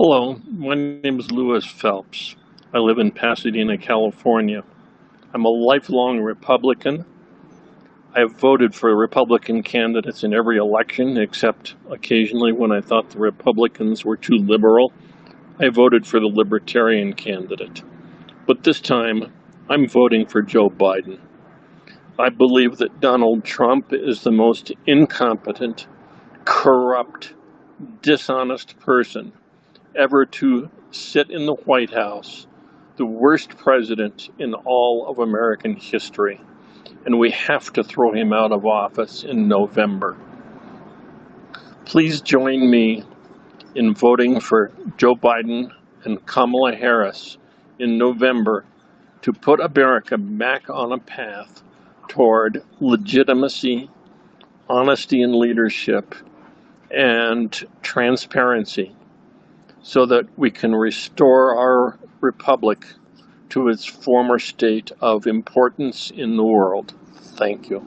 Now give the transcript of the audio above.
Hello, my name is Louis Phelps. I live in Pasadena, California. I'm a lifelong Republican. I have voted for Republican candidates in every election, except occasionally when I thought the Republicans were too liberal. I voted for the Libertarian candidate. But this time, I'm voting for Joe Biden. I believe that Donald Trump is the most incompetent, corrupt, dishonest person ever to sit in the White House, the worst president in all of American history. And we have to throw him out of office in November. Please join me in voting for Joe Biden and Kamala Harris in November to put America back on a path toward legitimacy, honesty in leadership, and transparency so that we can restore our republic to its former state of importance in the world. Thank you.